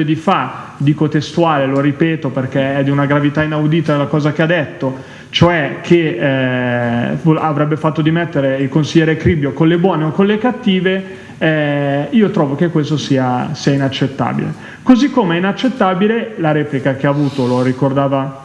di fa, dico testuale, lo ripeto perché è di una gravità inaudita la cosa che ha detto, cioè che eh, avrebbe fatto dimettere il consigliere Cribbio con le buone o con le cattive, eh, io trovo che questo sia, sia inaccettabile. Così come è inaccettabile la replica che ha avuto, lo ricordava,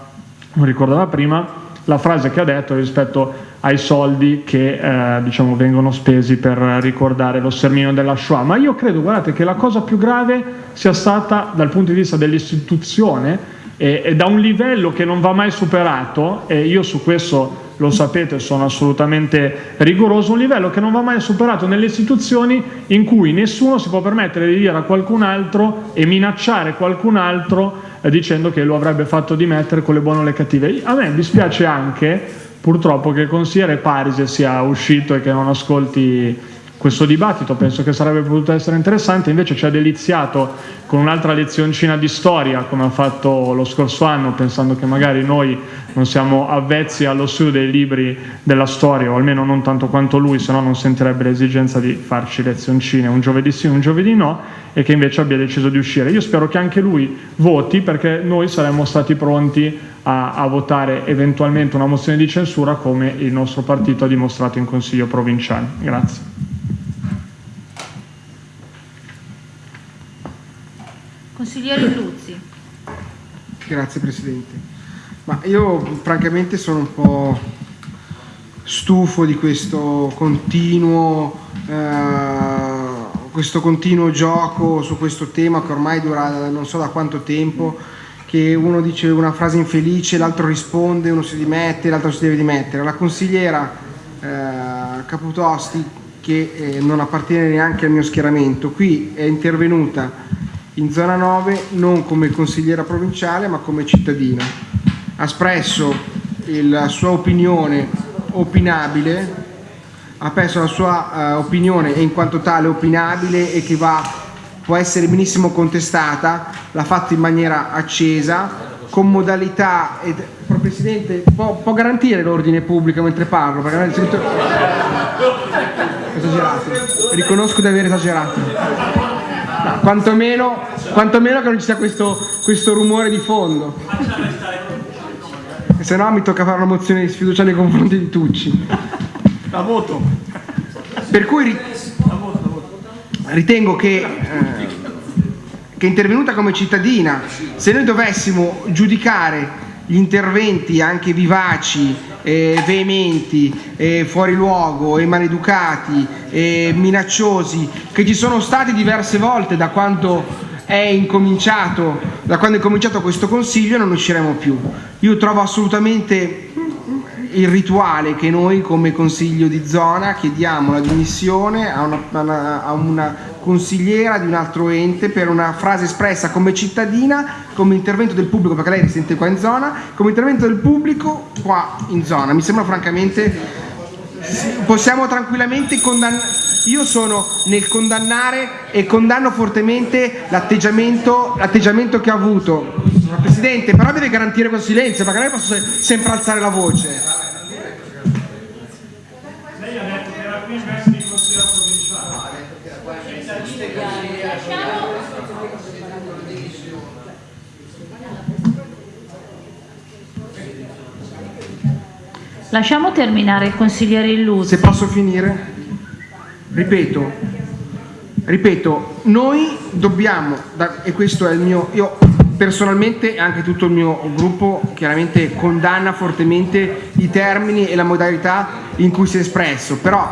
lo ricordava prima, la frase che ha detto rispetto ai soldi che eh, diciamo, vengono spesi per ricordare lo sterminio della Shoah. Ma io credo, guardate, che la cosa più grave sia stata dal punto di vista dell'istituzione e, e, da un livello che non va mai superato, e io su questo lo sapete, sono assolutamente rigoroso, un livello che non va mai superato nelle istituzioni in cui nessuno si può permettere di dire a qualcun altro e minacciare qualcun altro eh, dicendo che lo avrebbe fatto dimettere con le buone o le cattive. A me dispiace anche purtroppo che il consigliere Parise sia uscito e che non ascolti questo dibattito, penso che sarebbe potuto essere interessante, invece ci ha deliziato con un'altra lezioncina di storia come ha fatto lo scorso anno, pensando che magari noi non siamo avvezzi allo studio dei libri della storia, o almeno non tanto quanto lui, se no non sentirebbe l'esigenza di farci lezioncine un giovedì sì, un giovedì no, e che invece abbia deciso di uscire. Io spero che anche lui voti perché noi saremmo stati pronti a, a, votare eventualmente una mozione di censura come il nostro partito ha dimostrato in Consiglio provinciale. Grazie. Consigliere Luzzi. Grazie Presidente. Ma io francamente sono un po' stufo di questo continuo, eh, questo continuo gioco su questo tema che ormai dura non so da quanto tempo che uno dice una frase infelice, l'altro risponde, uno si dimette, l'altro si deve dimettere. La consigliera eh, Caputosti, che eh, non appartiene neanche al mio schieramento, qui è intervenuta in zona 9 non come consigliera provinciale ma come cittadina. Ha espresso la sua opinione opinabile, ha perso la sua uh, opinione e in quanto tale opinabile e che va può essere benissimo contestata, l'ha fatto in maniera accesa, con modalità... Ed, Presidente, può, può garantire l'ordine pubblico mentre parlo? Perché sento... esagerato. Riconosco di aver esagerato. No, quantomeno, quantomeno, che non ci sia questo, questo rumore di fondo. Se no mi tocca fare una mozione di sfiducia nei confronti di Tucci. La voto. Per cui ritengo che, eh, che è intervenuta come cittadina, se noi dovessimo giudicare gli interventi anche vivaci, eh, veementi, eh, fuori luogo maleducati, minacciosi che ci sono stati diverse volte da quando è incominciato, da quando è cominciato questo consiglio non usciremo più. Io trovo assolutamente il rituale che noi come consiglio di zona chiediamo la dimissione a una, a una, consigliera di un altro ente per una frase espressa come cittadina, come intervento del pubblico, perché lei risente qua in zona, come intervento del pubblico qua in zona. Mi sembra francamente, possiamo tranquillamente condannare, io sono nel condannare e condanno fortemente l'atteggiamento che ha avuto. Presidente, però deve garantire questo silenzio, perché non posso sempre alzare la voce. Lasciamo terminare il consigliere Illuso. Se posso finire? Ripeto, ripeto, noi dobbiamo, e questo è il mio, io personalmente e anche tutto il mio gruppo chiaramente condanna fortemente i termini e la modalità in cui si è espresso, però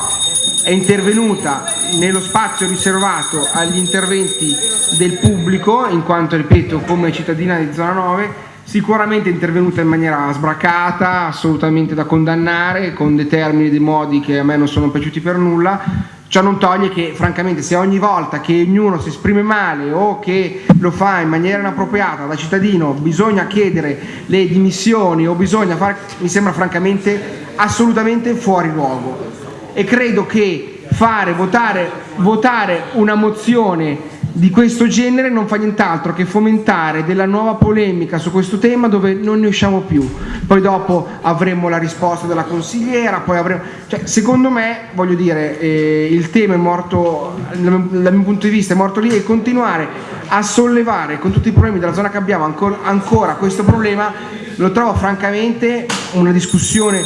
è intervenuta nello spazio riservato agli interventi del pubblico, in quanto, ripeto, come cittadina di zona 9, sicuramente intervenuta in maniera sbracata, assolutamente da condannare, con dei termini e dei modi che a me non sono piaciuti per nulla, Ciò non toglie che francamente se ogni volta che ognuno si esprime male o che lo fa in maniera inappropriata da cittadino bisogna chiedere le dimissioni o bisogna fare, mi sembra francamente assolutamente fuori luogo. E credo che fare, votare, votare una mozione di questo genere non fa nient'altro che fomentare della nuova polemica su questo tema dove non ne usciamo più. Poi dopo avremo la risposta della consigliera, poi avremo... Cioè, secondo me, voglio dire, eh, il tema è morto, dal mio punto di vista è morto lì e continuare a sollevare con tutti i problemi della zona che abbiamo ancora, ancora questo problema lo trovo francamente una discussione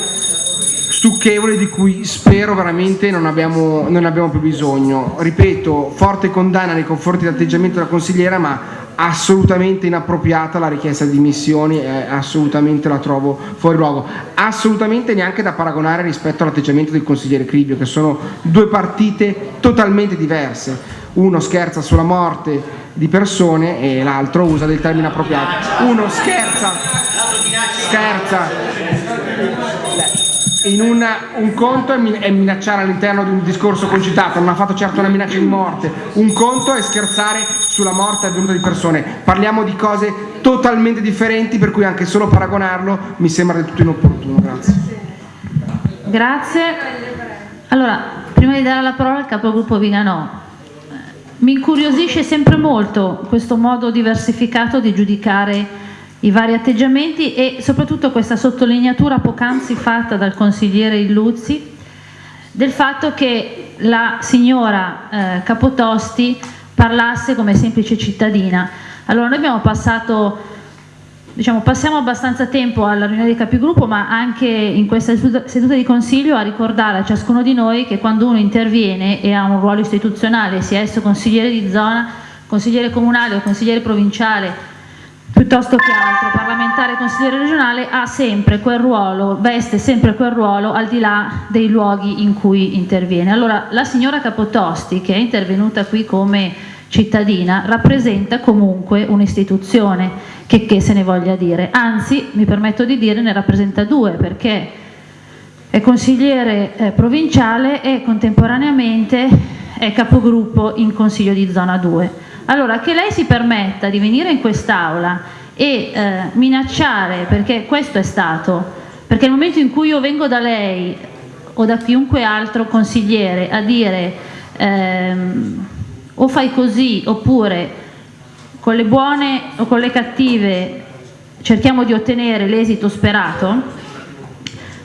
stucchevole di cui spero veramente non abbiamo, non abbiamo più bisogno. Ripeto, forte condanna nei confronti dell'atteggiamento della consigliera, ma assolutamente inappropriata la richiesta di dimissioni, eh, assolutamente la trovo fuori luogo, assolutamente neanche da paragonare rispetto all'atteggiamento del consigliere Cribio, che sono due partite totalmente diverse. Uno scherza sulla morte di persone e l'altro usa del termine appropriato. Uno scherza, scherza una, un conto è minacciare all'interno di un discorso concitato, non ha fatto certo una minaccia di morte, un conto è scherzare sulla morte avvenuta di persone, parliamo di cose totalmente differenti per cui anche solo paragonarlo mi sembra del tutto inopportuno. Grazie. Grazie. Allora, prima di dare la parola al capogruppo Viganò, mi incuriosisce sempre molto questo modo diversificato di giudicare i vari atteggiamenti e soprattutto questa sottolineatura poc'anzi fatta dal consigliere Illuzzi del fatto che la signora eh, Capotosti parlasse come semplice cittadina. Allora noi abbiamo passato, diciamo, passiamo abbastanza tempo alla riunione dei capigruppo ma anche in questa seduta di consiglio a ricordare a ciascuno di noi che quando uno interviene e ha un ruolo istituzionale, sia esso consigliere di zona, consigliere comunale o consigliere provinciale piuttosto che altro, parlamentare e consigliere regionale, ha sempre quel ruolo, veste sempre quel ruolo al di là dei luoghi in cui interviene. Allora, la signora Capotosti, che è intervenuta qui come cittadina, rappresenta comunque un'istituzione, che, che se ne voglia dire. Anzi, mi permetto di dire, ne rappresenta due, perché è consigliere eh, provinciale e contemporaneamente è capogruppo in Consiglio di Zona 2. Allora, che lei si permetta di venire in quest'Aula e eh, minacciare, perché questo è stato, perché nel momento in cui io vengo da lei o da chiunque altro consigliere a dire ehm, o fai così oppure con le buone o con le cattive cerchiamo di ottenere l'esito sperato,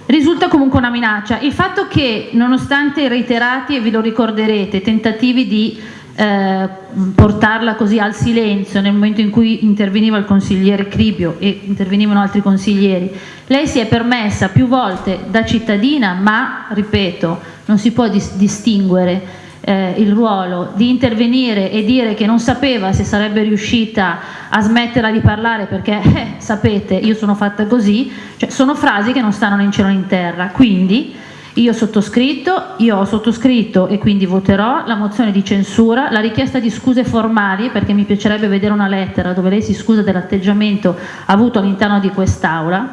risulta comunque una minaccia. Il fatto che nonostante reiterati, e vi lo ricorderete, tentativi di eh, portarla così al silenzio nel momento in cui interveniva il consigliere Cribio e intervenivano altri consiglieri. Lei si è permessa più volte da cittadina, ma ripeto, non si può dis distinguere eh, il ruolo di intervenire e dire che non sapeva se sarebbe riuscita a smetterla di parlare perché eh, sapete io sono fatta così, cioè, sono frasi che non stanno né in cielo né in terra, quindi io sottoscritto, io ho sottoscritto e quindi voterò la mozione di censura, la richiesta di scuse formali perché mi piacerebbe vedere una lettera dove lei si scusa dell'atteggiamento avuto all'interno di quest'Aula,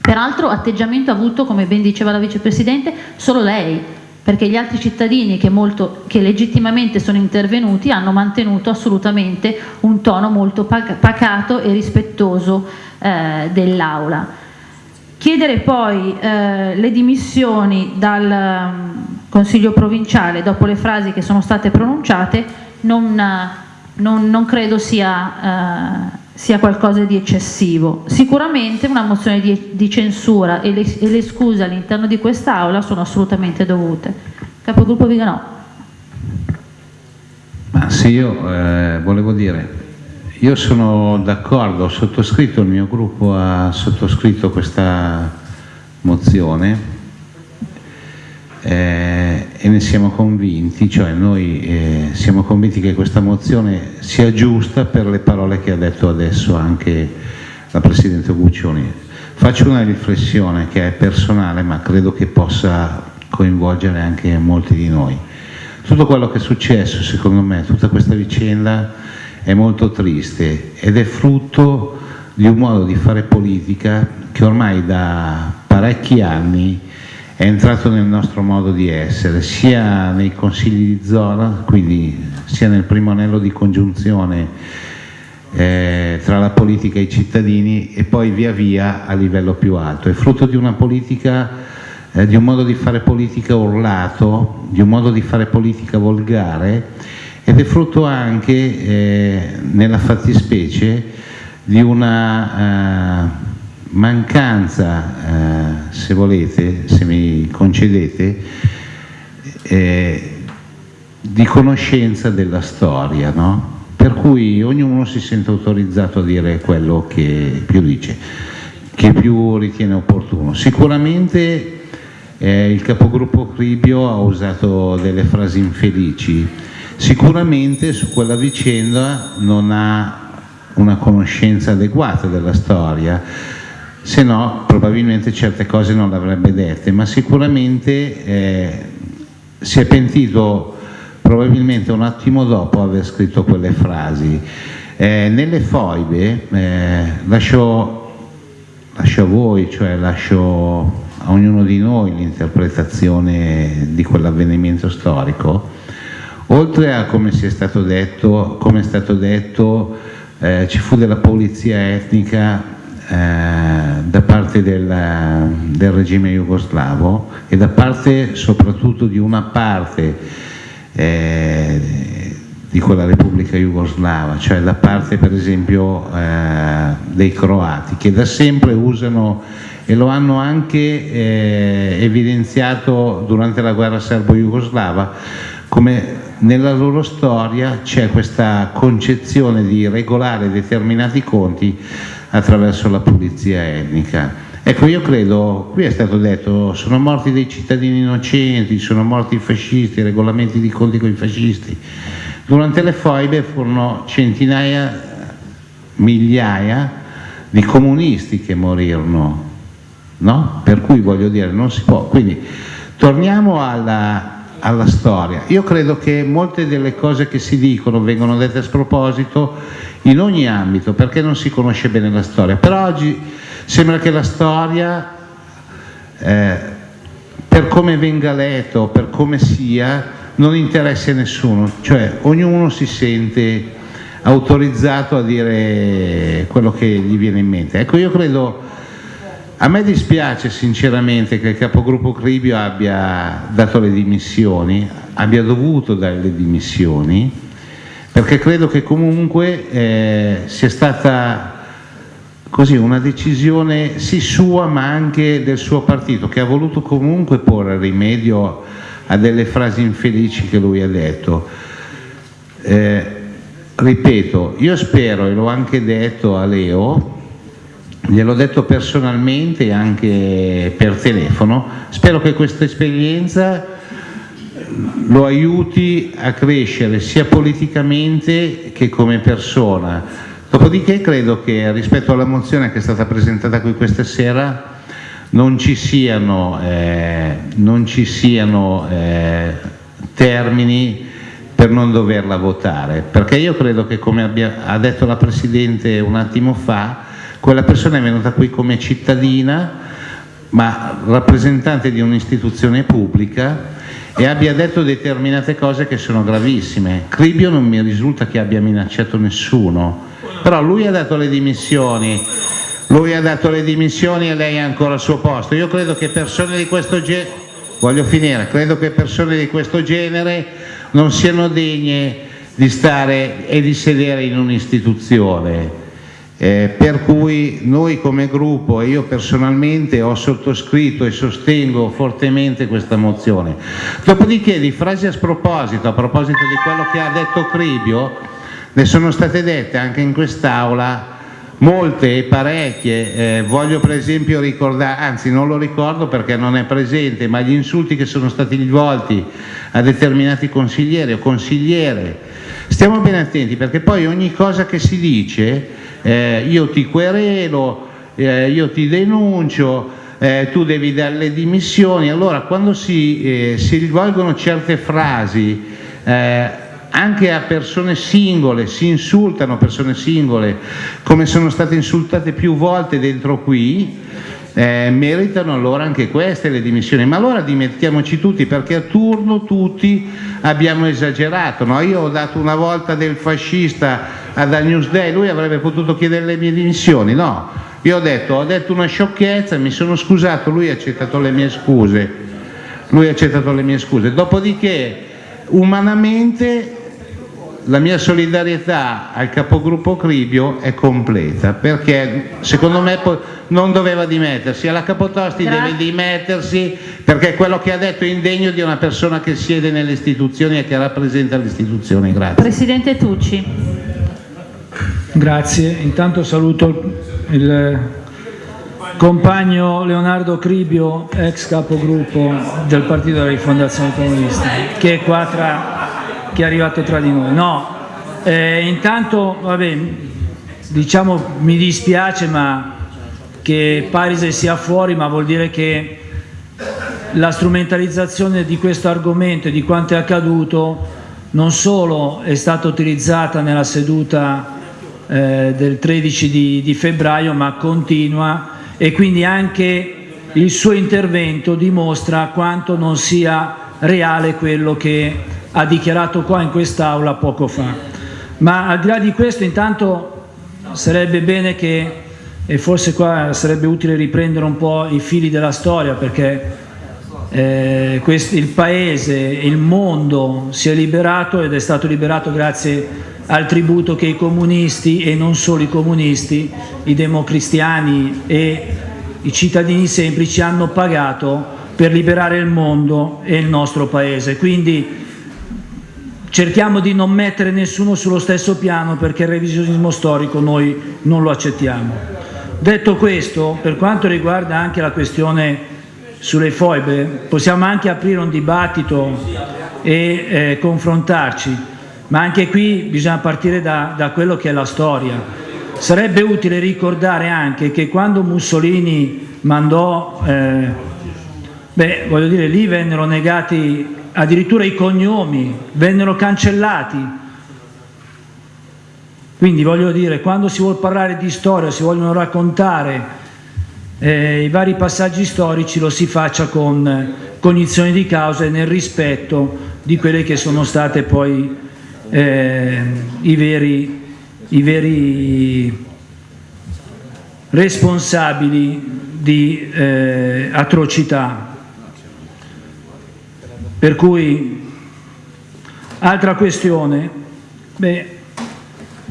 peraltro atteggiamento avuto, come ben diceva la vicepresidente, solo lei, perché gli altri cittadini che, molto, che legittimamente sono intervenuti hanno mantenuto assolutamente un tono molto pacato e rispettoso eh, dell'Aula. Chiedere poi eh, le dimissioni dal um, Consiglio provinciale dopo le frasi che sono state pronunciate non, non, non credo sia, eh, sia, qualcosa di eccessivo. Sicuramente una mozione di, di censura e le, e le scuse all'interno di quest'Aula sono assolutamente dovute. Capogruppo Viganò. Ma sì, io eh, volevo dire, io sono d'accordo, ho sottoscritto, il mio gruppo ha sottoscritto questa mozione eh, e ne siamo convinti, cioè noi eh, siamo convinti che questa mozione sia giusta per le parole che ha detto adesso anche la Presidente Guccioni. Faccio una riflessione che è personale ma credo che possa coinvolgere anche molti di noi. Tutto quello che è successo, secondo me, tutta questa vicenda è molto triste ed è frutto di un modo di fare politica che ormai da parecchi anni è entrato nel nostro modo di essere, sia nei consigli di zona, quindi sia nel primo anello di congiunzione eh, tra la politica e i cittadini e poi via via a livello più alto. È frutto di una politica, eh, di un modo di fare politica urlato, di un modo di fare politica volgare ed è frutto anche eh, nella fattispecie di una eh, mancanza, eh, se volete, se mi concedete, eh, di conoscenza della storia, no? per cui ognuno si sente autorizzato a dire quello che più dice, che più ritiene opportuno. Sicuramente eh, il capogruppo Cribio ha usato delle frasi infelici, sicuramente su quella vicenda non ha una conoscenza adeguata della storia, se no probabilmente certe cose non le avrebbe dette, ma sicuramente eh, si è pentito probabilmente un attimo dopo aver scritto quelle frasi. Eh, nelle foibe eh, lascio, lascio a voi, cioè lascio a ognuno di noi l'interpretazione di quell'avvenimento storico, oltre a come, è stato detto, è stato detto eh, ci fu della polizia etnica eh, da parte del, del, regime jugoslavo e da parte soprattutto di una parte eh, di quella Repubblica Jugoslava, cioè da parte per esempio eh, dei croati che da sempre usano e lo hanno anche eh, evidenziato durante la guerra serbo-jugoslava come nella loro storia c'è questa concezione di regolare determinati conti attraverso la pulizia etnica. Ecco, io credo, qui è stato detto, sono morti dei cittadini innocenti, sono morti i fascisti, regolamenti di conti con i fascisti. Durante le foibe furono centinaia, migliaia di comunisti che morirono, no? Per cui voglio dire, non si può. Quindi torniamo alla, alla storia. Io credo che molte delle cose che si dicono vengono dette a sproposito in ogni ambito perché non si conosce bene la storia. Però oggi sembra che la storia, eh, per come venga letto, per come sia, non interessi a nessuno, cioè ognuno si sente autorizzato a dire quello che gli viene in mente. Ecco, io credo, a me dispiace sinceramente che il capogruppo Cribio abbia dato le dimissioni, abbia dovuto dare le dimissioni, perché credo che comunque eh, sia stata così una decisione sì sua ma anche del suo partito che ha voluto comunque porre rimedio a delle frasi infelici che lui ha detto. Eh, ripeto, io spero, e l'ho anche detto a Leo, gliel'ho detto personalmente e anche per telefono, spero che questa esperienza lo aiuti a crescere sia politicamente che come persona. Dopodiché credo che rispetto alla mozione che è stata presentata qui questa sera non ci siano, eh, non ci siano eh, termini per non doverla votare, perché io credo che come abbia, ha detto la Presidente un attimo fa, quella persona è venuta qui come cittadina, ma rappresentante di un'istituzione pubblica e abbia detto determinate cose che sono gravissime. Cribio non mi risulta che abbia minacciato nessuno, però lui ha dato le dimissioni, lui ha dato le dimissioni e lei è ancora al suo posto. Io credo che persone di questo genere, voglio finire, credo che persone di questo genere non siano degne di stare e di sedere in un'istituzione eh, per cui noi come gruppo e io personalmente ho sottoscritto e sostengo fortemente questa mozione. Dopodiché di frasi a sproposito, a proposito di quello che ha detto Cribio, ne sono state dette anche in quest'Aula molte e parecchie, eh, voglio per esempio ricordare, anzi non lo ricordo perché non è presente, ma gli insulti che sono stati rivolti a determinati consiglieri o consigliere, stiamo ben attenti perché poi ogni cosa che si dice eh, io ti querelo, eh, io ti denuncio, eh, tu devi dare le dimissioni. Allora quando si, eh, si rivolgono certe frasi eh, anche a persone singole, si insultano persone singole, come sono state insultate più volte dentro qui, eh, meritano allora anche queste le dimissioni, ma allora dimettiamoci tutti perché a turno tutti abbiamo esagerato, no? io ho dato una volta del fascista ad Al Newsday, lui avrebbe potuto chiedere le mie dimissioni, no, io ho detto, ho detto una sciocchezza, mi sono scusato, lui ha accettato le mie scuse, lui ha accettato le mie scuse, dopodiché umanamente la mia solidarietà al capogruppo Cribio è completa perché secondo me non doveva dimettersi, alla Capotosti Grazie. deve dimettersi perché quello che ha detto è indegno di una persona che siede nelle istituzioni e che rappresenta le istituzioni. Grazie. Presidente Tucci. Grazie, intanto saluto il compagno Leonardo Cribio, ex capogruppo del Partito della Rifondazione Comunista, che è qua tra, che è arrivato tra di noi. No, eh, intanto, vabbè, diciamo mi dispiace ma che Parise sia fuori, ma vuol dire che la strumentalizzazione di questo argomento e di quanto è accaduto non solo è stata utilizzata nella seduta eh, del 13 di, di febbraio, ma continua e quindi anche il suo intervento dimostra quanto non sia reale quello che ha dichiarato qua in quest'Aula poco fa. Ma al di là di questo intanto sarebbe bene che, e forse qua sarebbe utile riprendere un po' i fili della storia perché eh, questo, il Paese, il mondo si è liberato ed è stato liberato grazie al tributo che i comunisti e non solo i comunisti, i democristiani e i cittadini semplici hanno pagato per liberare il mondo e il nostro paese. Quindi cerchiamo di non mettere nessuno sullo stesso piano perché il revisionismo storico noi non lo accettiamo. Detto questo, per quanto riguarda anche la questione sulle foibe, possiamo anche aprire un dibattito e eh, confrontarci, ma anche qui bisogna partire da, da quello che è la storia. Sarebbe utile ricordare anche che quando Mussolini mandò, eh, beh, voglio dire, lì vennero negati addirittura i cognomi, vennero cancellati. Quindi voglio dire, quando si vuole parlare di storia, si vogliono raccontare eh, i vari passaggi storici, lo si faccia con cognizione di causa e nel rispetto di quelle che sono state poi eh, i, veri, i veri responsabili di eh, atrocità. Per cui, altra questione, beh,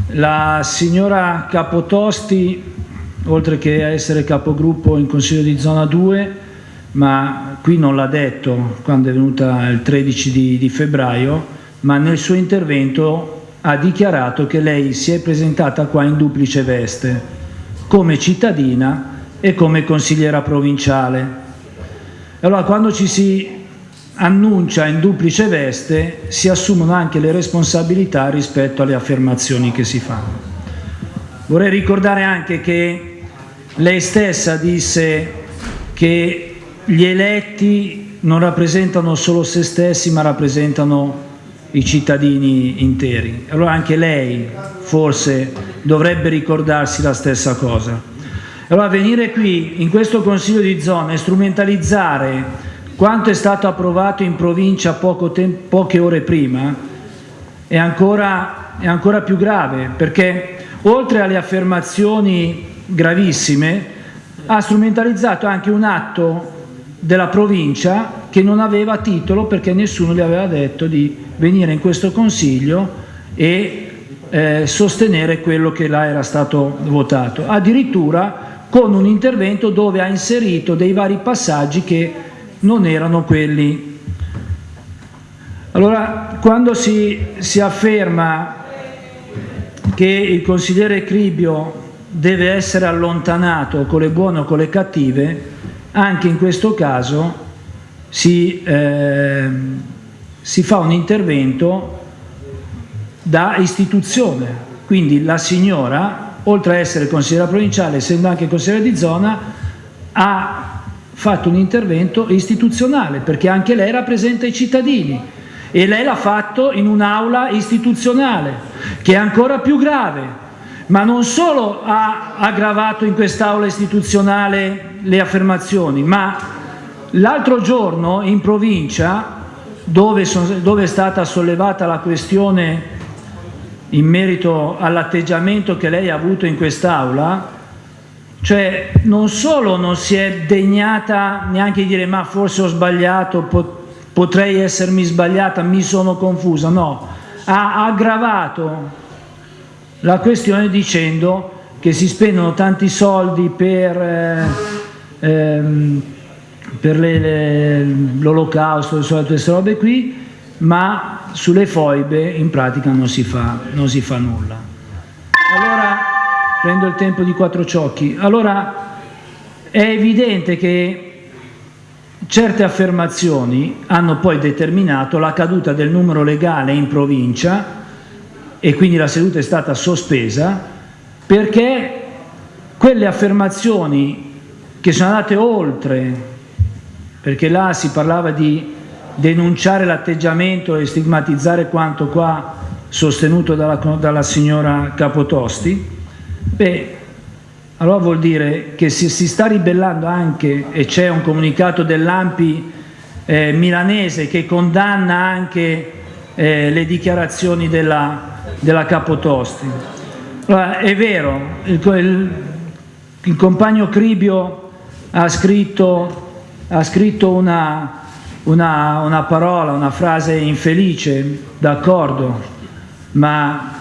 la signora Capotosti, oltre che essere capogruppo in Consiglio di Zona 2, ma qui non l'ha detto quando è venuta il 13 di, di febbraio, ma nel suo intervento ha dichiarato che lei si è presentata qua in duplice veste, come cittadina e come consigliera provinciale. Allora quando ci si annuncia in duplice veste si assumono anche le responsabilità rispetto alle affermazioni che si fanno. Vorrei ricordare anche che lei stessa disse che gli eletti non rappresentano solo se stessi ma rappresentano i cittadini interi. Allora anche lei forse dovrebbe ricordarsi la stessa cosa. Allora venire qui in questo Consiglio di zona e strumentalizzare quanto è stato approvato in provincia poche ore prima è ancora, è ancora più grave perché oltre alle affermazioni gravissime ha strumentalizzato anche un atto della provincia che non aveva titolo perché nessuno le aveva detto di venire in questo consiglio e eh, sostenere quello che là era stato votato, addirittura con un intervento dove ha inserito dei vari passaggi che non erano quelli. Allora, quando si, si afferma che il consigliere Cribio deve essere allontanato con le buone o con le cattive, anche in questo caso si, eh, si fa un intervento da istituzione, quindi la signora, oltre a essere consigliera provinciale, essendo anche consigliera di zona, ha fatto un intervento istituzionale, perché anche lei rappresenta i cittadini e lei l'ha fatto in un'aula istituzionale, che è ancora più grave, ma non solo ha aggravato in quest'aula istituzionale le affermazioni, ma l'altro giorno in provincia, dove, sono, dove è stata sollevata la questione in merito all'atteggiamento che lei ha avuto in quest'aula, cioè non solo non si è degnata neanche di dire ma forse ho sbagliato, potrei essermi sbagliata, mi sono confusa, no, ha aggravato la questione dicendo che si spendono tanti soldi per, eh, ehm, per l'olocausto e tutte queste robe qui, ma sulle foibe in pratica non si fa, non si fa nulla. Allora, prendo il tempo di quattro ciocchi, allora è evidente che certe affermazioni hanno poi determinato la caduta del numero legale in provincia e quindi la seduta è stata sospesa perché quelle affermazioni che sono andate oltre, perché là si parlava di denunciare l'atteggiamento e stigmatizzare quanto qua sostenuto dalla, dalla signora Capotosti, beh, allora vuol dire che si, si sta ribellando anche, e c'è un comunicato dell'AMPI eh, milanese che condanna anche eh, le dichiarazioni della, della Capotosti. Allora, è vero, il, il, il compagno Cribio ha scritto, ha scritto una, una, una parola, una frase infelice, d'accordo, ma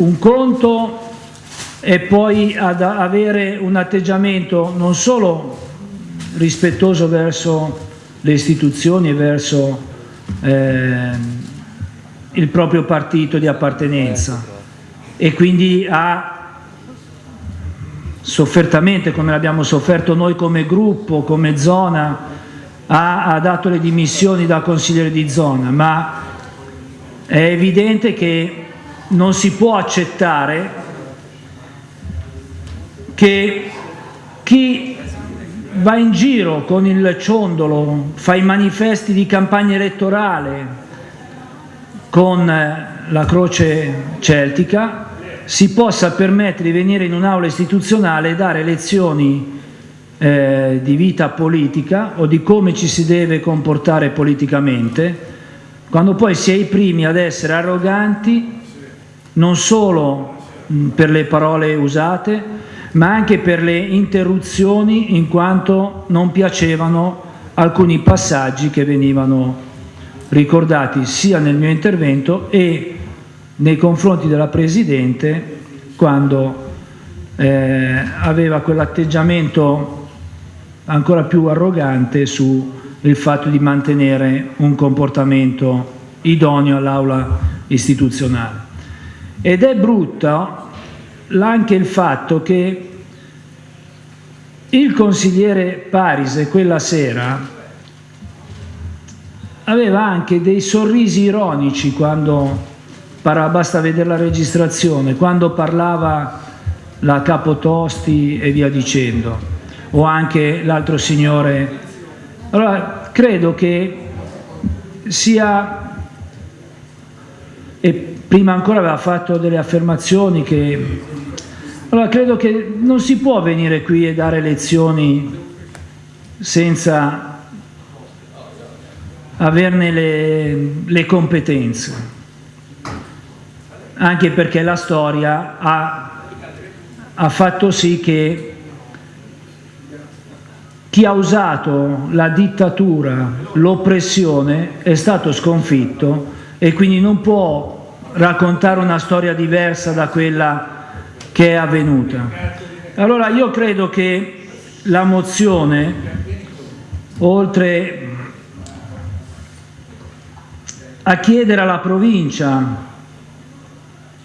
un conto e poi ad avere un atteggiamento non solo rispettoso verso le istituzioni e verso eh, il proprio partito di appartenenza. E quindi ha soffertamente, come l'abbiamo sofferto noi come gruppo, come zona, ha, ha dato le dimissioni da consigliere di zona, ma è evidente che non si può accettare che chi va in giro con il ciondolo, fa i manifesti di campagna elettorale con eh, la croce celtica, si possa permettere di venire in un'aula istituzionale e dare lezioni eh, di vita politica o di come ci si deve comportare politicamente, quando poi si è i primi ad essere arroganti non solo mh, per le parole usate, ma anche per le interruzioni in quanto non piacevano alcuni passaggi che venivano ricordati sia nel mio intervento e nei confronti della Presidente quando eh, aveva quell'atteggiamento ancora più arrogante sul fatto di mantenere un comportamento idoneo all'aula istituzionale. Ed è brutta anche il fatto che il consigliere Parise quella sera aveva anche dei sorrisi ironici quando basta vedere la registrazione, quando parlava la Capotosti e via dicendo, o anche l'altro signore. Allora, credo che sia, e prima ancora aveva fatto delle affermazioni che allora credo che non si può venire qui e dare lezioni senza averne le, le competenze, anche perché la storia ha, ha fatto sì che chi ha usato la dittatura, l'oppressione è stato sconfitto e quindi non può raccontare una storia diversa da quella che è avvenuta. Allora io credo che la mozione, oltre a chiedere alla provincia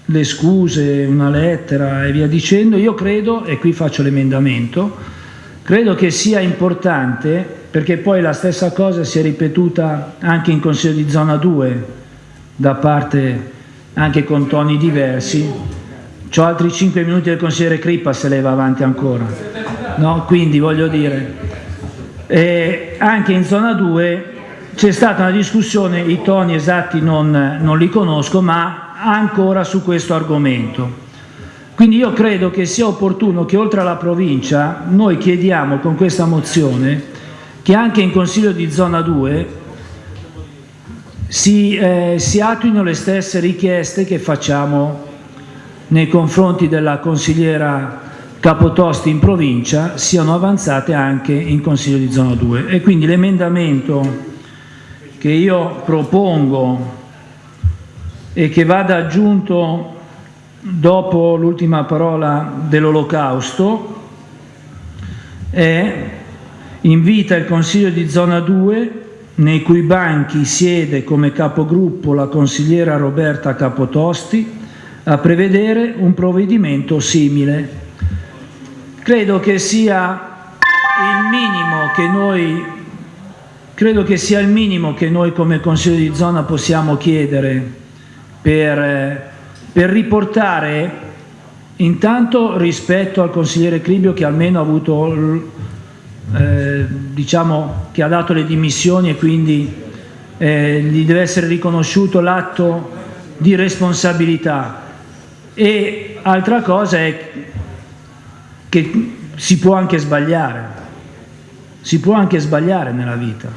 le scuse, una lettera e via dicendo, io credo, e qui faccio l'emendamento, credo che sia importante, perché poi la stessa cosa si è ripetuta anche in Consiglio di Zona 2, da parte anche con toni diversi, Ho altri 5 minuti del consigliere Crippa se lei va avanti ancora. No? Quindi voglio dire, eh, anche in zona 2 c'è stata una discussione, i toni esatti non, non li conosco, ma ancora su questo argomento. Quindi io credo che sia opportuno che oltre alla provincia noi chiediamo con questa mozione che anche in Consiglio di zona 2 si, eh, si attuino le stesse richieste che facciamo nei confronti della consigliera Capotosti in provincia siano avanzate anche in Consiglio di zona 2 e quindi l'emendamento che io propongo e che vada aggiunto dopo l'ultima parola dell'olocausto è invita il Consiglio di zona 2 nei cui banchi siede come capogruppo la consigliera Roberta Capotosti a prevedere un provvedimento simile. Credo che sia il minimo che noi credo che sia il minimo che noi come Consiglio di zona possiamo chiedere per, per riportare intanto rispetto al consigliere Cribio che almeno ha avuto eh, diciamo che ha dato le dimissioni e quindi eh, gli deve essere riconosciuto l'atto di responsabilità. E altra cosa è che si può anche sbagliare. Si può anche sbagliare nella vita.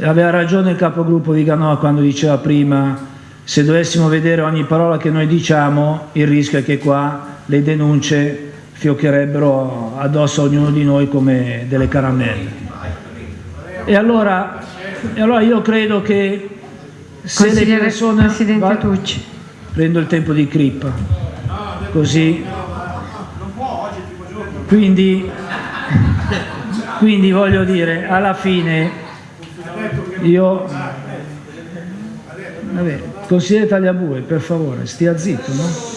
Aveva ragione il capogruppo di Ganò quando diceva prima se dovessimo vedere ogni parola che noi diciamo il rischio è che qua le denunce fioccherebbero addosso a ognuno di noi come delle caramelle. E allora, e allora io credo che se le persone... Presidente va, Tucci. Prendo il tempo di crippa, così... Quindi, quindi voglio dire, alla fine io... Vabbè, consigliere Tagliabue, per favore, stia zitto, no?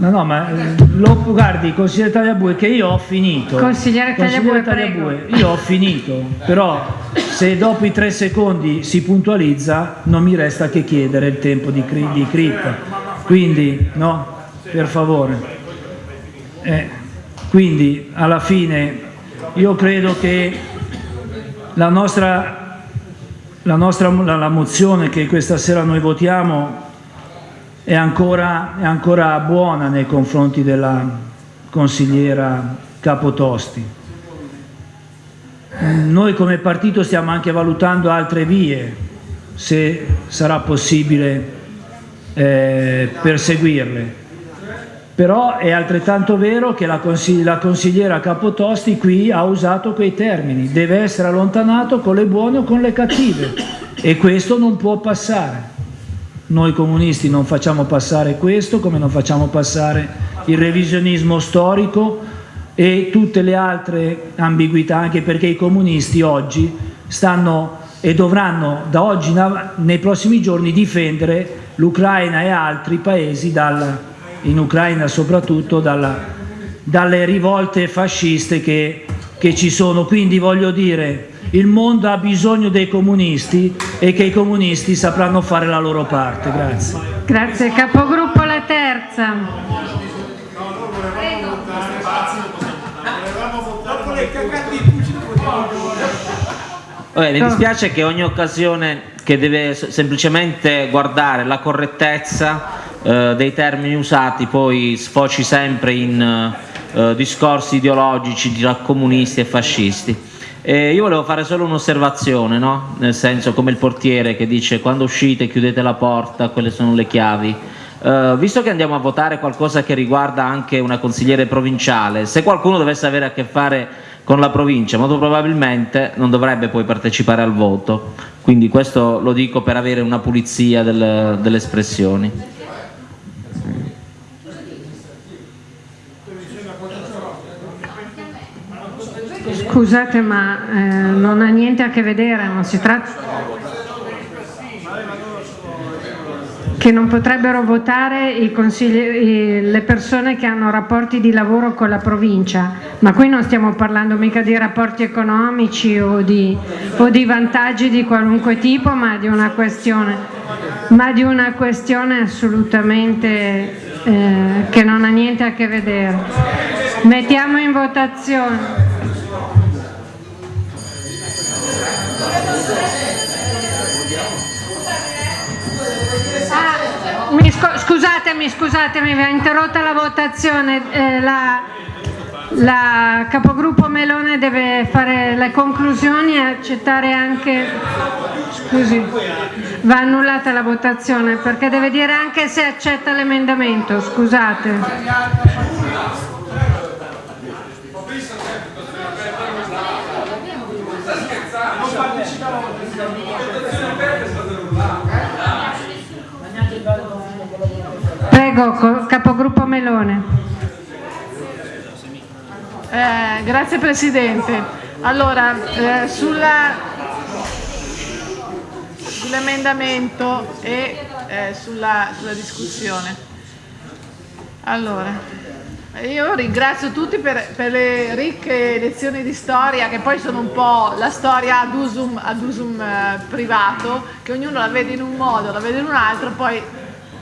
No, no, ma eh, lo, guardi, consigliere Tagliabue, che io ho finito. Consigliere Tagliabue, Tagliabue io ho finito, però se dopo i tre secondi si puntualizza non mi resta che chiedere il tempo di, cri di crippa. Quindi, no, per favore. Eh, quindi, alla fine, io credo che la nostra, la, nostra la, la mozione che questa sera noi votiamo è ancora, è ancora buona nei confronti della consigliera Capotosti. Noi come partito stiamo anche valutando altre vie, se sarà possibile eh, perseguirle. Però è altrettanto vero che la, consigli la consigliera Capotosti qui ha usato quei termini, deve essere allontanato con le buone o con le cattive e questo non può passare. Noi comunisti non facciamo passare questo come non facciamo passare il revisionismo storico e tutte le altre ambiguità, anche perché i comunisti oggi stanno e dovranno da oggi nei prossimi giorni difendere l'Ucraina e altri paesi, dal, in Ucraina soprattutto, dalla, dalle rivolte fasciste che, che ci sono. Quindi voglio dire, il mondo ha bisogno dei comunisti e che i comunisti sapranno fare la loro parte. Grazie. Grazie. Capogruppo la terza. Vabbè, mi dispiace che ogni occasione che deve semplicemente guardare la correttezza eh, dei termini usati poi sfoci sempre in eh, discorsi ideologici di comunisti e fascisti. Eh, io volevo fare solo un'osservazione, no? nel senso come il portiere che dice quando uscite chiudete la porta, quelle sono le chiavi. Uh, visto che andiamo a votare qualcosa che riguarda anche una consigliere provinciale, se qualcuno dovesse avere a che fare con la provincia, molto probabilmente non dovrebbe poi partecipare al voto. Quindi questo lo dico per avere una pulizia del, delle espressioni. Scusate ma eh, non ha niente a che vedere, non si tratta che non potrebbero votare le persone che hanno rapporti di lavoro con la provincia, ma qui non stiamo parlando mica di rapporti economici o di, o di vantaggi di qualunque tipo, ma di una questione, di una questione assolutamente eh, che non ha niente a che vedere. Mettiamo in votazione. Scusatemi, scusatemi, mi ha interrotta la votazione. Eh, la, la capogruppo Melone deve fare le conclusioni e accettare anche scusi va annullata la votazione perché deve dire anche se accetta l'emendamento scusate Prego, capogruppo Melone. Eh, grazie Presidente. Allora, eh, sull'emendamento e eh, sulla, sulla discussione. Allora, io ringrazio tutti per, per, le ricche lezioni di storia che poi sono un po' la storia ad usum, ad usum eh, privato, che ognuno la vede in un modo, la vede in un altro, poi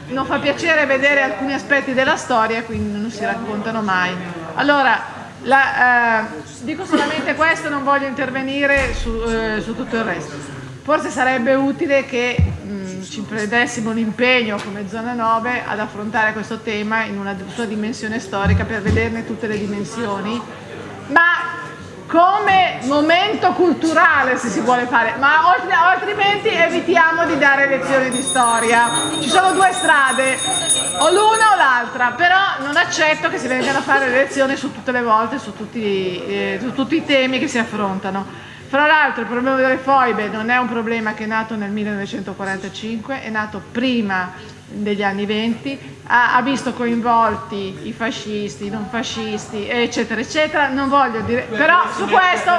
non fa piacere vedere alcuni aspetti della storia, quindi non si raccontano mai. Allora, la, eh, dico solamente questo, non voglio intervenire su, eh, su tutto il resto. Forse sarebbe utile che ci prendessimo l'impegno come zona 9 ad affrontare questo tema in una sua dimensione storica per vederne tutte le dimensioni, ma come momento culturale se si vuole fare, ma altrimenti evitiamo di dare lezioni di storia. Ci sono due strade, o l'una o l'altra, però non accetto che si vengano a fare lezioni su tutte le volte, su tutti, eh, su tutti i temi che si affrontano. Fra l'altro il problema delle foibe non è un problema che è nato nel 1945, è nato prima degli anni 20, ha, ha, visto coinvolti i fascisti, i non fascisti, eccetera, eccetera. Non voglio dire, però su questo,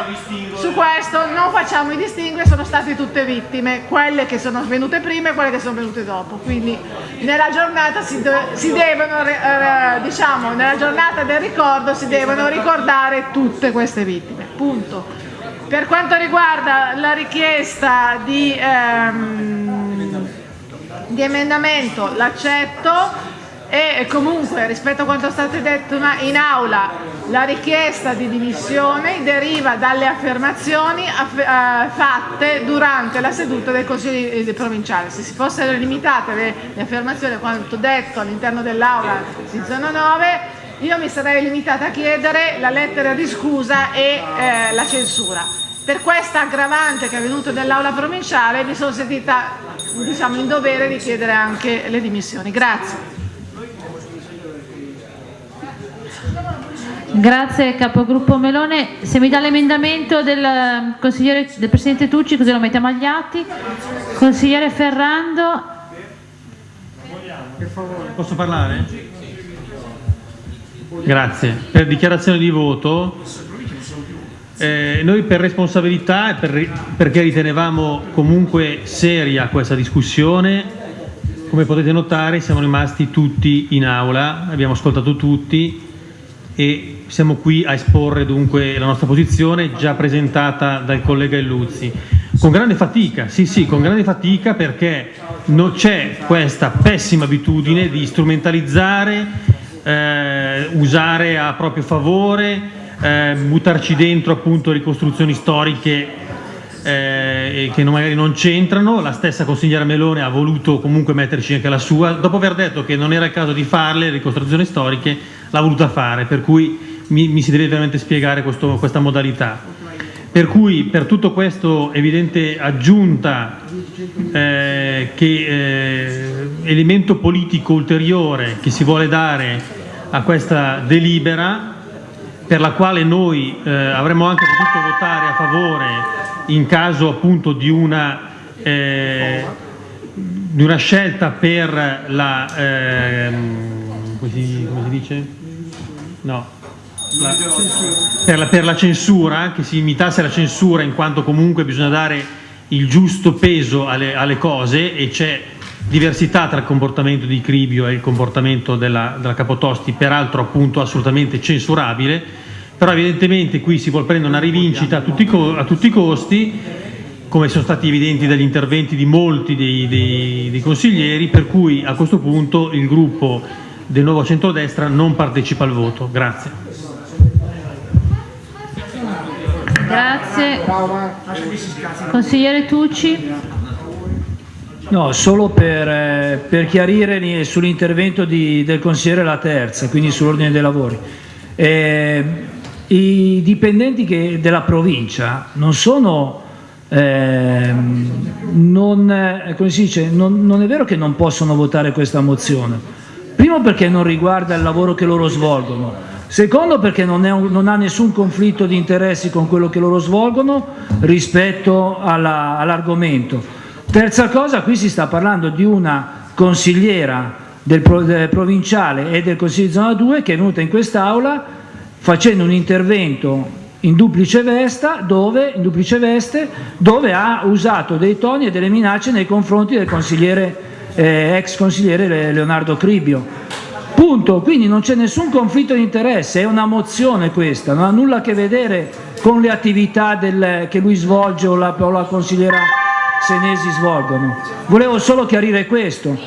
su questo non facciamo i distinguo, sono state tutte vittime, quelle che sono venute prima e quelle che sono venute dopo. Quindi nella giornata si, si devono, eh, diciamo, nella giornata del ricordo si devono ricordare tutte queste vittime. Punto. Per quanto riguarda la richiesta di, ehm, di emendamento, l'accetto e comunque rispetto a quanto è stato detto in aula la richiesta di dimissioni deriva dalle affermazioni eh, fatte durante la seduta del Consiglio provinciale. Se si fossero limitate le, le affermazioni a quanto detto all'interno dell'aula di zona 9 io mi sarei limitata a chiedere la lettera di scusa e eh, la censura. Per questa aggravante che è venuta nell'aula provinciale mi sono sentita diciamo, in dovere di chiedere anche le dimissioni. Grazie. Grazie capogruppo Melone. Se mi dà l'emendamento del, del Presidente Tucci così lo mettiamo agli atti. Consigliere Ferrando. Posso parlare? Grazie. Per dichiarazione di voto, eh, noi per responsabilità e per, perché ritenevamo comunque seria questa discussione, come potete notare siamo rimasti tutti in aula, abbiamo ascoltato tutti e siamo qui a esporre dunque la nostra posizione già presentata dal collega Illuzzi. Con grande fatica, sì sì, con grande fatica perché non c'è questa pessima abitudine di strumentalizzare eh, usare a proprio favore, eh, buttarci dentro appunto ricostruzioni storiche eh, che magari non c'entrano, la stessa consigliera Melone ha voluto comunque metterci anche la sua, dopo aver detto che non era il caso di farle le ricostruzioni storiche, l'ha voluta fare, per cui mi, mi si deve veramente spiegare questo, questa modalità. Per cui per tutto questo evidente aggiunta eh, che eh, elemento politico ulteriore che si vuole dare a questa delibera per la quale noi eh, avremmo anche potuto votare a favore in caso appunto di una, eh, di una scelta per la si, come si dice? No la, per, la, per la censura, che si imitasse la censura in quanto comunque bisogna dare il giusto peso alle, alle cose e c'è diversità tra il comportamento di Cribio e il comportamento della, della Capotosti, peraltro appunto assolutamente censurabile, però evidentemente qui si vuole prendere una rivincita a tutti, a tutti i costi, come sono stati evidenti dagli interventi di molti dei, dei, dei consiglieri, per cui a questo punto il gruppo del nuovo centrodestra non partecipa al voto. Grazie. Grazie. Consigliere Tucci. No, solo per, eh, per chiarire sull'intervento del consigliere La Terza, quindi sull'ordine dei lavori. Eh, I dipendenti che, della provincia non sono, eh, non, come si dice, non, non è vero che non possono votare questa mozione, primo perché non riguarda il lavoro che loro svolgono, Secondo perché non, un, non, ha nessun conflitto di interessi con quello che loro svolgono rispetto all'argomento. All Terza cosa, qui si sta parlando di una consigliera del, pro, del provinciale e del Consiglio di zona 2 che è venuta in quest'Aula facendo un intervento in duplice, vesta, dove, in duplice veste dove ha usato dei toni e delle minacce nei confronti del consigliere, eh, ex consigliere Leonardo Cribio. Punto, quindi non c'è nessun conflitto di interesse, è una mozione questa, non ha nulla a che vedere con le attività del, che lui svolge o la, o la consigliera Senesi svolgono. Volevo solo chiarire questo.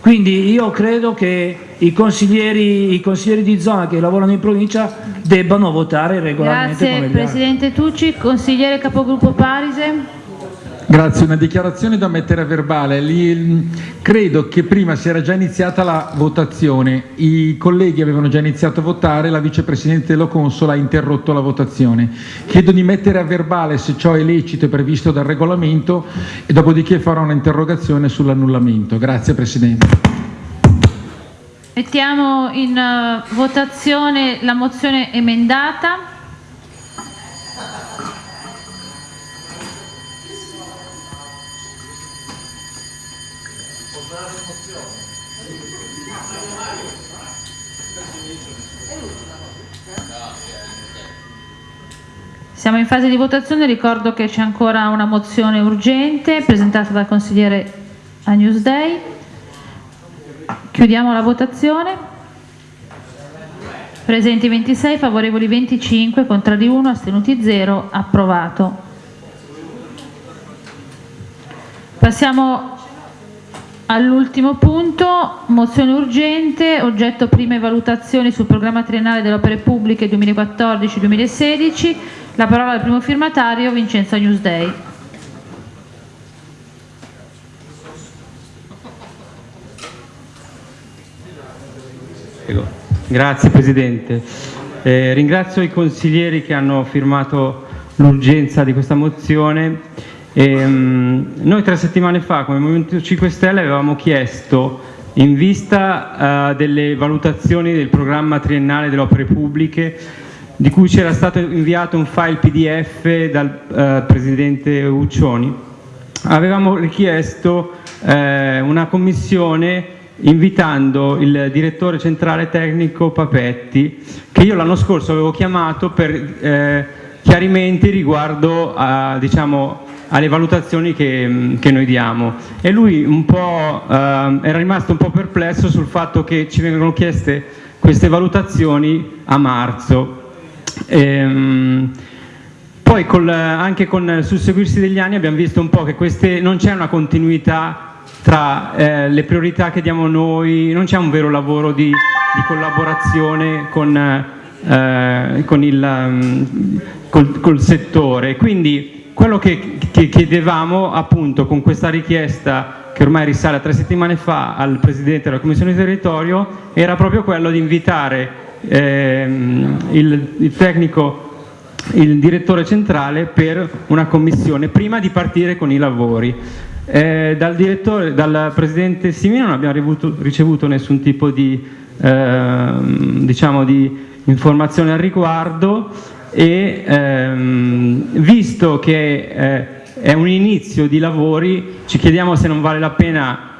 Quindi io credo che i consiglieri, i consiglieri, di zona che lavorano in provincia debbano votare regolarmente Grazie Presidente Tucci, consigliere capogruppo Parise. Grazie, una dichiarazione da mettere a verbale. Lì, credo che prima si era già iniziata la votazione, i colleghi avevano già iniziato a votare, la vicepresidente Lo Consola ha interrotto la votazione. Chiedo di mettere a verbale se ciò è lecito e previsto dal regolamento e dopodiché farò un'interrogazione sull'annullamento. Grazie Presidente. Mettiamo in uh, votazione la mozione emendata. Siamo in fase di votazione, ricordo che c'è ancora una mozione urgente presentata dal consigliere a Newsday. Chiudiamo la votazione. Presenti 26, favorevoli 25, contrari 1, astenuti 0, approvato. Passiamo all'ultimo punto, mozione urgente, oggetto prime valutazioni sul programma triennale delle opere pubbliche 2014-2016, la parola al primo firmatario Vincenzo Newsday. Grazie Presidente. Eh, ringrazio i consiglieri che hanno firmato l'urgenza di questa mozione. E, um, noi tre settimane fa come Movimento 5 Stelle avevamo chiesto in vista uh, delle valutazioni del programma triennale delle opere pubbliche di cui c'era stato inviato un file PDF dal uh, Presidente Uccioni, avevamo richiesto uh, una commissione invitando il direttore centrale tecnico Papetti, che io l'anno scorso avevo chiamato per eh, chiarimenti riguardo a, diciamo, alle valutazioni che, che, noi diamo. E lui eh, era rimasto un po' perplesso sul fatto che ci vengono chieste queste valutazioni a marzo. Ehm, poi col, anche con il susseguirsi degli anni abbiamo visto un po' che queste, non c'è una continuità tra eh, le priorità che diamo noi, non c'è un vero lavoro di, di collaborazione con, eh, con il, um, col, col, settore. Quindi quello che, che chiedevamo appunto con questa richiesta che ormai risale a tre settimane fa al Presidente della Commissione di Territorio era proprio quello di invitare ehm, il, il tecnico il direttore centrale per una commissione prima di partire con i lavori. Eh, dal, dal, presidente Simino non abbiamo ricevuto, ricevuto nessun tipo di, eh, diciamo di, informazione al riguardo e ehm, visto che eh, è un inizio di lavori ci chiediamo se non vale la pena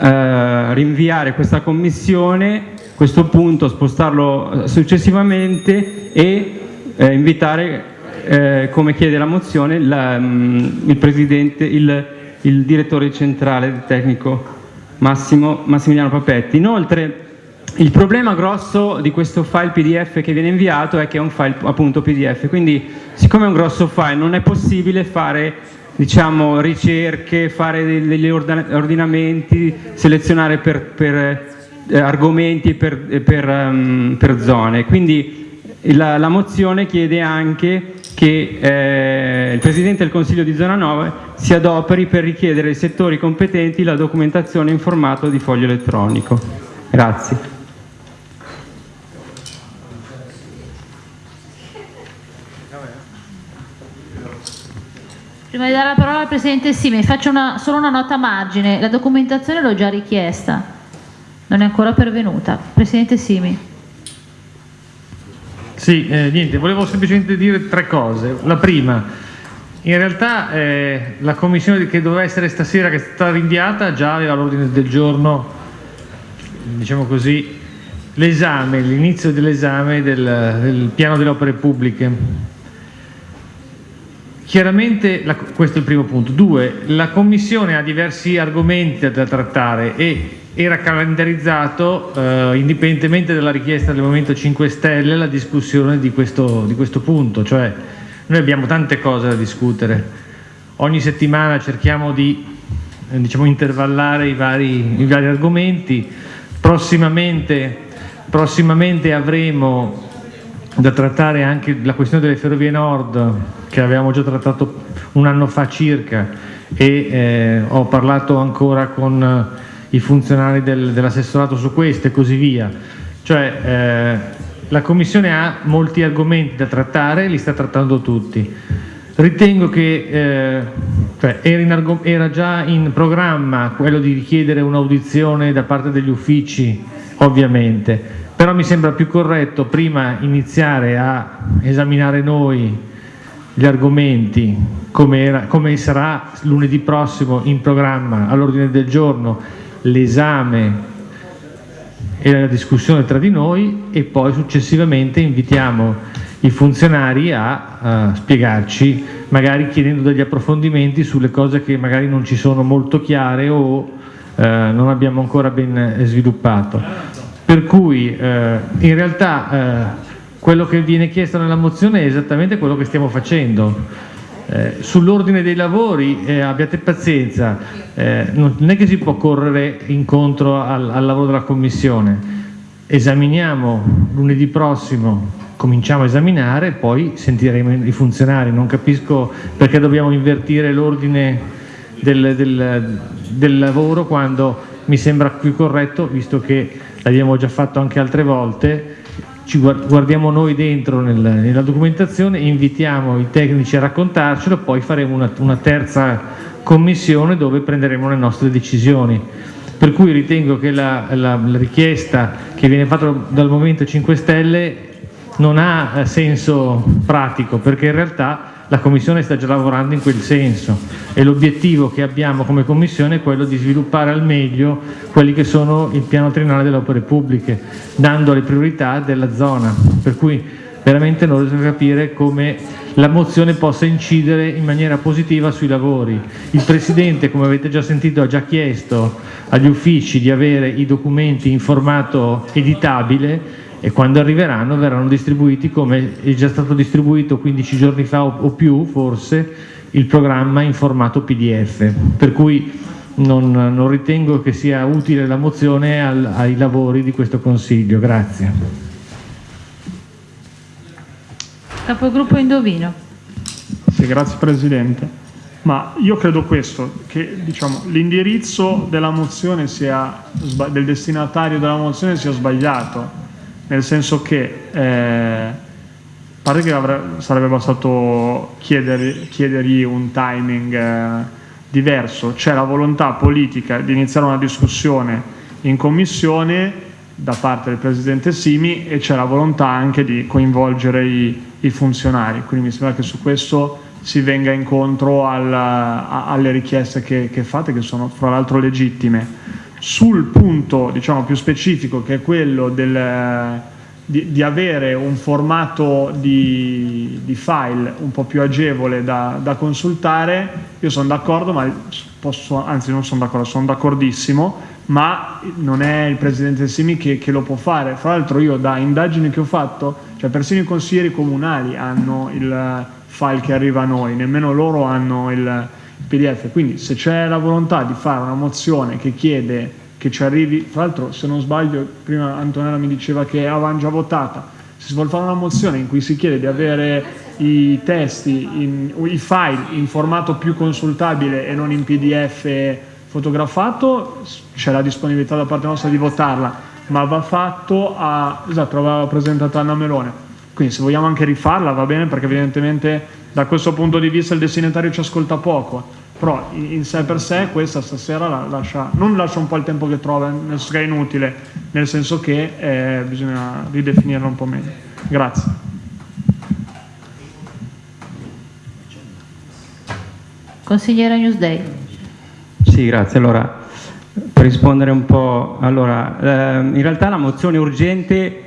eh, rinviare questa commissione questo punto spostarlo eh, successivamente e eh, invitare, eh, come chiede la mozione, la, mh, mm, il, presidente, il, il, direttore centrale tecnico Massimo, Massimiliano Papetti. Inoltre il problema grosso di questo file PDF che viene inviato è che è un file appunto PDF, quindi siccome è un grosso file non è possibile fare diciamo, ricerche, fare degli ordinamenti, selezionare per, per eh, argomenti per, eh, per, um, per, zone. Quindi la, la, mozione chiede anche che eh, il Presidente del Consiglio di Zona 9 si adoperi per richiedere ai settori competenti la documentazione in formato di foglio elettronico. Grazie. Prima di dare la parola al Presidente Sime, faccio una, solo una nota a margine, la documentazione l'ho già richiesta non è ancora pervenuta. Presidente Simi. Sì, eh, niente, volevo semplicemente dire tre cose. La prima, in realtà eh, la commissione che doveva essere stasera, che è stata rinviata, già aveva l'ordine del giorno diciamo così, l'esame, l'inizio dell'esame del, del piano delle opere pubbliche. Chiaramente, la, questo è il primo punto. Due, la Commissione ha diversi argomenti da trattare e era calendarizzato, eh, indipendentemente dalla richiesta del Movimento 5 Stelle, la discussione di questo, di questo punto. Cioè, noi abbiamo tante cose da discutere. Ogni settimana cerchiamo di eh, diciamo, intervallare i vari, i vari argomenti. Prossimamente, prossimamente avremo da trattare anche la questione delle ferrovie nord che avevamo già trattato un anno fa circa e eh, ho parlato ancora con i funzionari del, dell'assessorato su questo e così via. Cioè eh, la Commissione ha molti argomenti da trattare, li sta trattando tutti. Ritengo che eh, cioè era, era già in programma quello di richiedere un'audizione da parte degli uffici, ovviamente, però mi sembra più corretto prima iniziare a esaminare noi gli argomenti come, era, come sarà lunedì prossimo in programma all'ordine del giorno l'esame e la discussione tra di noi e poi successivamente invitiamo i funzionari a, a spiegarci, magari chiedendo degli approfondimenti sulle cose che magari non ci sono molto chiare o eh, non abbiamo ancora ben sviluppato. Per cui eh, in realtà eh, quello che viene chiesto nella mozione è esattamente quello che stiamo facendo. Eh, sull'ordine dei lavori eh, abbiate pazienza, eh, non è che si può correre incontro al, al lavoro della Commissione, esaminiamo lunedì prossimo, cominciamo a esaminare poi sentiremo i funzionari, non capisco perché dobbiamo invertire l'ordine del, del, del lavoro quando mi sembra più corretto, visto che l'abbiamo già fatto anche altre volte, ci guardiamo noi dentro nel, nella documentazione, invitiamo i tecnici a raccontarcelo, poi faremo una, una terza commissione dove prenderemo le nostre decisioni. Per cui ritengo che la, la, la richiesta che viene fatta dal Movimento 5 Stelle non ha senso pratico, perché in realtà la Commissione sta già lavorando in quel senso e l'obiettivo che abbiamo come Commissione è quello di sviluppare al meglio quelli che sono il piano triennale delle opere pubbliche, dando le priorità della zona, per cui veramente non riesco a capire come la mozione possa incidere in maniera positiva sui lavori. Il Presidente, come avete già sentito, ha già chiesto agli uffici di avere i documenti in formato editabile e quando arriveranno verranno distribuiti come è già stato distribuito 15 giorni fa o, più forse il programma in formato PDF, per cui non, non ritengo che sia utile la mozione al, ai lavori di questo Consiglio. Grazie. Capogruppo Indovino. Sì, grazie Presidente. Ma io credo questo, che diciamo, l'indirizzo della mozione sia, del destinatario della mozione sia sbagliato nel senso che eh, a parte che avrebbe, sarebbe bastato chiedergli, chiedergli un timing eh, diverso, c'è la volontà politica di iniziare una discussione in commissione da parte del Presidente Simi e c'è la volontà anche di coinvolgere i, i, funzionari, quindi mi sembra che su questo si venga incontro al, a, alle richieste che, che fate, che sono fra l'altro legittime sul punto diciamo, più specifico che è quello del, di, di, avere un formato di, di, file un po' più agevole da, da consultare, io sono d'accordo, anzi non sono d'accordo, sono d'accordissimo, ma non è il Presidente Simi che, che, lo può fare. Fra l'altro io da indagini che ho fatto, cioè persino i consiglieri comunali hanno il file che arriva a noi, nemmeno loro hanno il PDF, quindi se c'è la volontà di fare una mozione che chiede che ci arrivi, tra l'altro se non sbaglio prima Antonella mi diceva che avevano già votata, si vuole fare una mozione in cui si chiede di avere i testi, in, i file in formato più consultabile e non in PDF fotografato, c'è la disponibilità da parte nostra di votarla, ma va fatto a, esatto, l'aveva presentata Anna Melone, quindi se vogliamo anche rifarla va bene perché evidentemente da questo punto di vista il destinatario ci ascolta poco però in sé per sé questa stasera la lascia, non lascia un po' il tempo che trova, nel senso che è inutile, nel senso che eh, bisogna ridefinirla un po' meglio. Grazie. Consigliera Newsday. Sì, grazie. Allora, per per rispondere un po', allora, ehm, in realtà la mozione urgente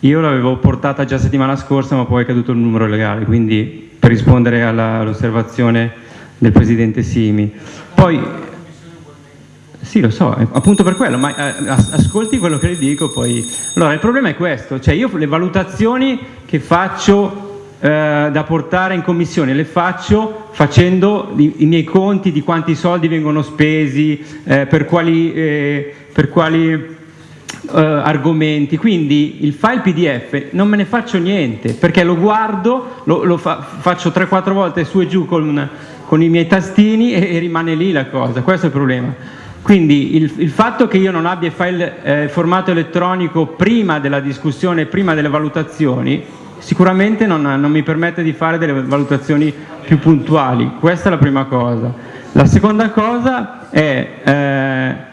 io l'avevo portata già settimana scorsa ma poi è caduto il numero legale, quindi per rispondere all'osservazione del Presidente Simi. Poi, sì lo so, appunto per quello, ma eh, as- ascolti quello che le dico poi. Allora, il problema è questo, cioè io le valutazioni che faccio eh, da portare in commissione le faccio facendo i, i miei conti di quanti soldi vengono spesi, eh, per quali, eh, per quali eh, argomenti, quindi il file PDF non me ne faccio niente perché lo guardo, lo, lo fa- faccio 3-4 volte su e giù con, con i miei tastini e, e rimane lì la cosa, questo è il problema. Quindi il, il fatto che io non abbia il file eh, formato elettronico prima della discussione, prima delle valutazioni, sicuramente non, non mi permette di fare delle valutazioni più puntuali, questa è la prima cosa. La seconda cosa è eh,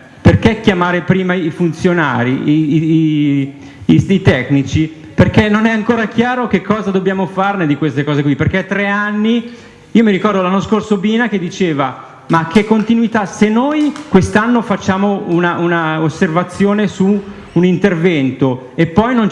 perché chiamare prima i funzionari, i, i- i- i tecnici, perché non è ancora chiaro che cosa dobbiamo farne di queste cose qui, perché tre anni, io mi ricordo l'anno scorso Bina che diceva ma che continuità, se noi quest'anno facciamo una, una osservazione su un intervento e poi non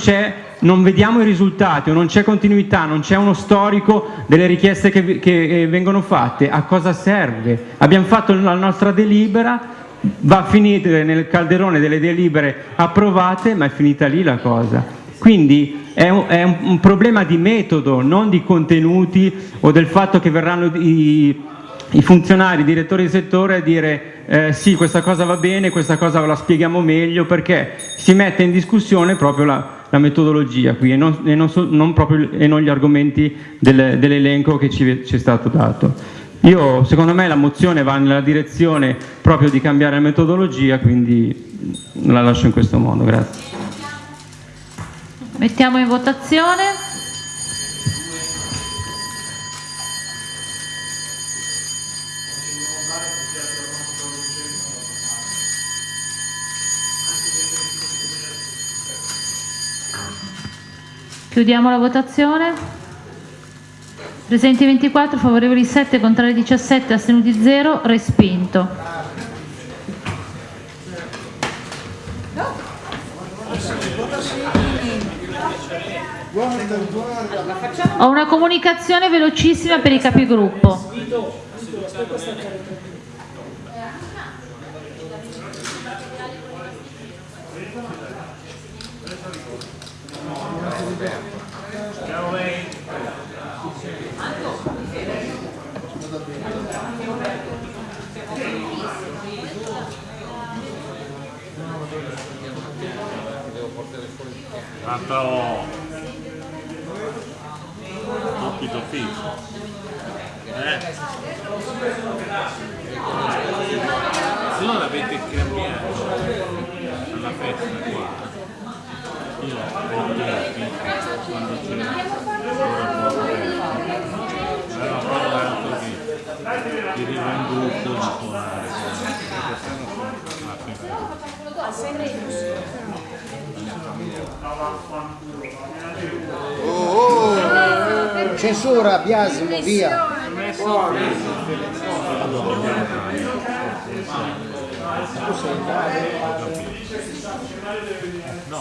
non vediamo i risultati o non c'è continuità, non c'è uno storico delle richieste che, che, eh, vengono fatte, a cosa serve? Abbiamo fatto la nostra delibera, va a finire nel calderone delle delibere approvate, ma è finita lì la cosa. Quindi è un, è un- problema di metodo, non di contenuti o del fatto che verranno i, i funzionari, i direttori di settore a dire eh, sì, questa cosa va bene, questa cosa la spieghiamo meglio, perché si mette in discussione proprio la, la metodologia qui e non, e non so- non proprio- e non gli argomenti del- dell'elenco che ci, ci è stato dato. Io, secondo me la mozione va nella direzione proprio di cambiare metodologia, quindi la lascio in questo modo, grazie. Mettiamo in votazione. Chiudiamo la votazione. Presenti 24, favorevoli 7, contrari 17, astenuti 0, respinto. Ho una comunicazione velocissima per i capigruppo. Tanto tutti tutti. Eh. Se non l'avete cambiato alla festa qua, io ai tempi, quando c'era ora era proprio così, ti rivenduto di suonare, perché sennò sono la festa. Oh, oh, censura, biasimo, via.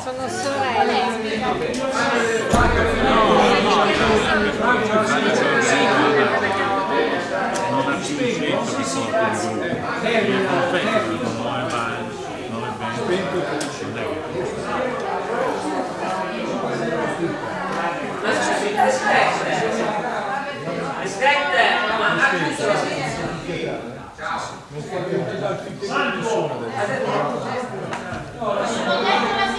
Sono sorelle. non ha senso che porti il gruppo. Il confetto dico 9 va 9 20 non è che